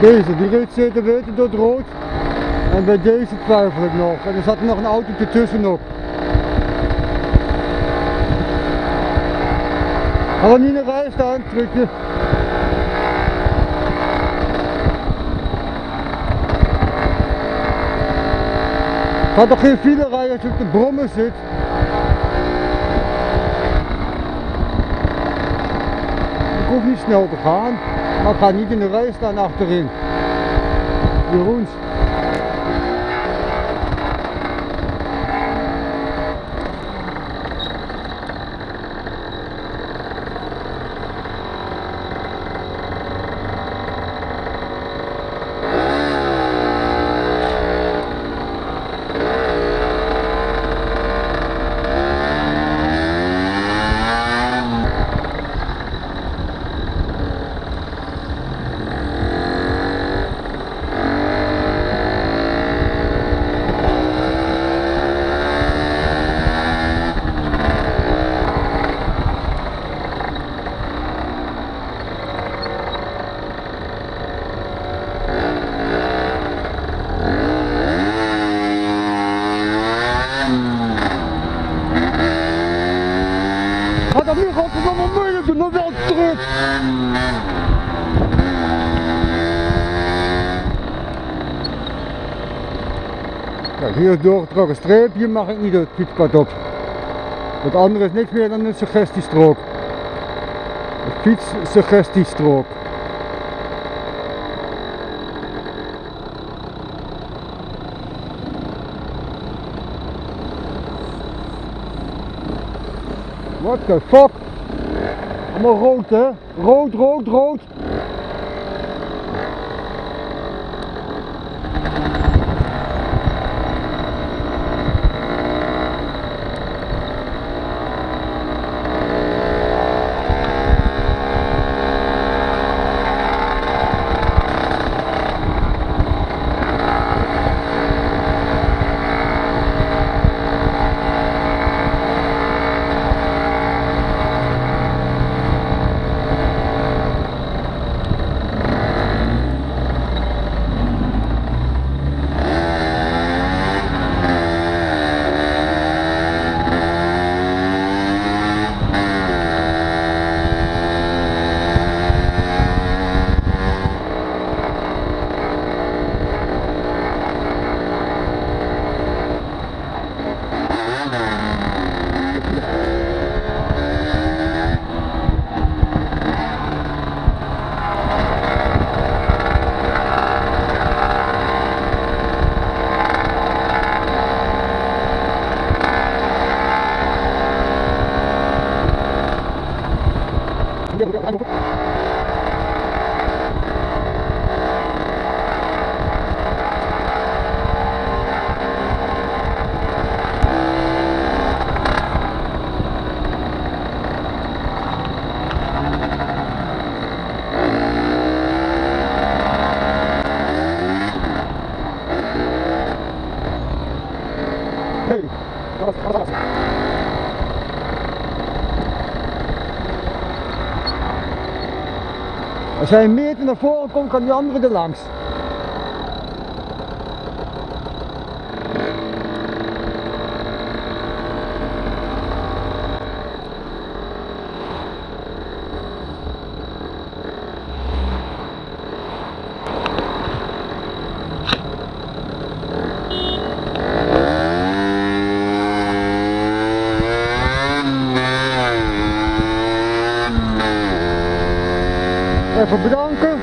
Deze, die reed zeker weten door het rood. En bij deze twijfel ik nog. En er zat nog een auto ertussen nog. Ga dan niet de rij staan, trucje. Ga toch geen file rijden als je op de brommen zit. Ik hoef niet snel te gaan. Maar ik ga niet in de rij staan achterin. Jeroens. Ga dat nu godverdomme moeilijk doen, dan wel terug. Kijk, hier doorgetrokken streepje, mag ik niet het fietspad op. Het andere is niks meer dan een suggestiestrook. Een fietssuggestiestrook. What the fuck? Allemaal rood hè? Rood, rood, rood. Als hij een meter naar voren komt, kan die andere er langs. even bedanken.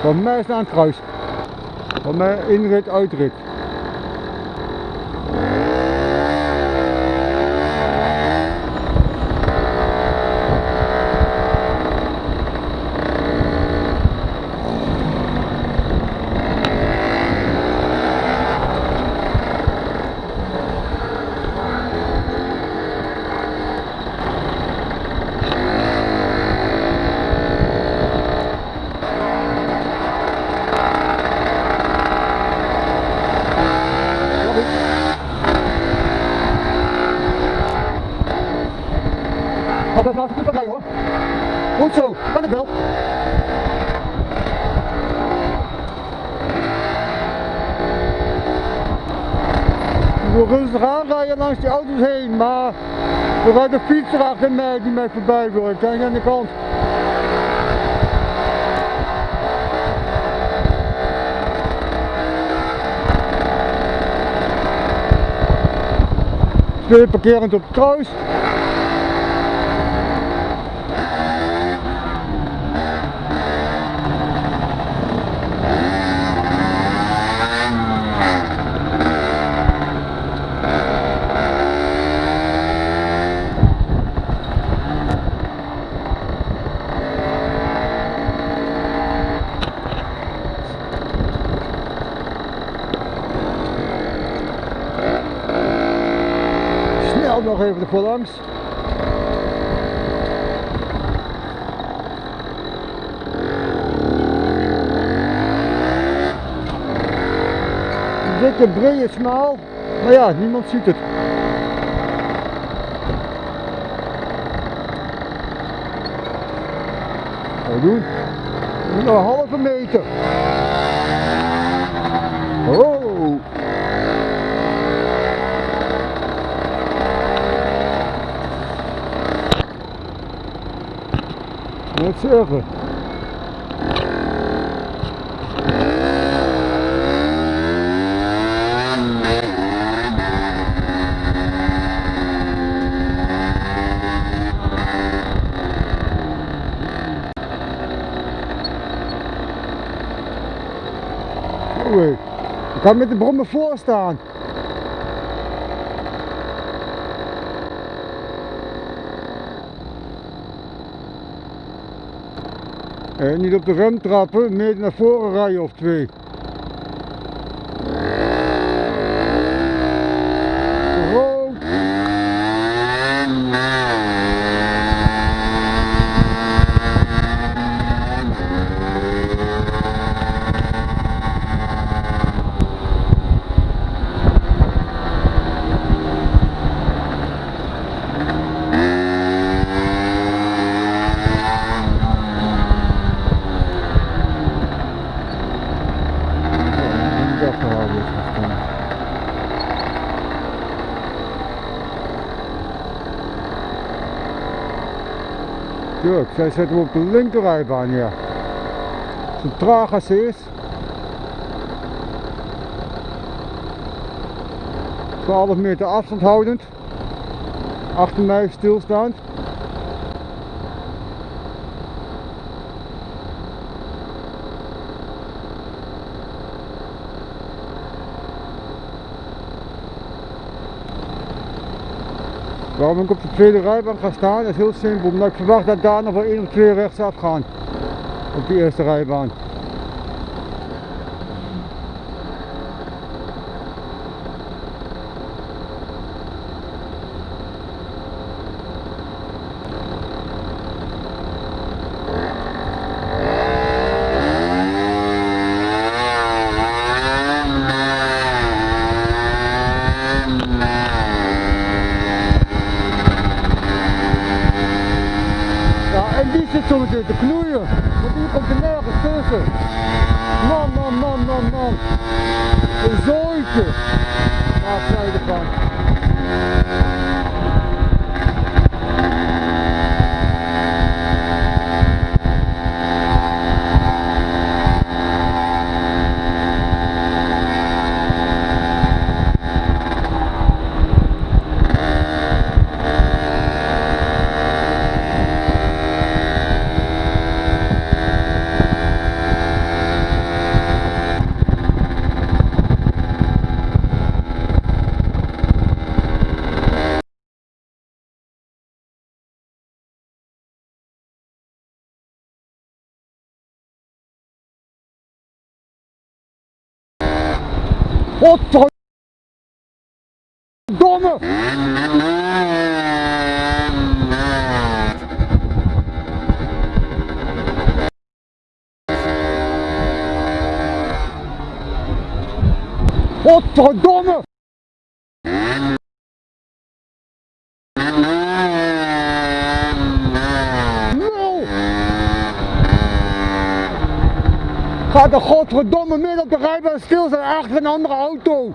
Van mij is het aan het kruis. Van mij inrit, uitrit. Dat nou goed erbij hoor. Goed zo, wel. Ik wil rustig aanrijden langs die auto's heen, maar er rijdt een fietser achter mij die mij voorbij wil. Ik kijk aan de kant. Twee parkerend op het kruis. Snel nog even ervoor langs. Dikke, brede, smaal. Maar ja, niemand ziet het. Wat doen? Een halve meter. Oei. Ik kan met de brommen voor staan. Niet op de rem trappen, meer naar voren rijden of twee. Rood. Niet afgehouden. Tuurlijk, zij zetten hem op de linkerrijbaan, ja. Zo traag als ze is. 12 meter afstand houdend. Achter mij stilstaand. Waarom ik op de tweede rijbaan ga staan is heel simpel, omdat ik verwacht dat daar nog wel één of twee rechtsaf gaan. Op de eerste rijbaan. Ja, meteen te knoeien. Want die komt er nergens tussen. Man, man, man, man, man. Een zooitje. Ervan. Godverdomme! Godverdomme! Nul! Gaat de godverdomme midden op de rijbaan stil zijn achter een andere auto.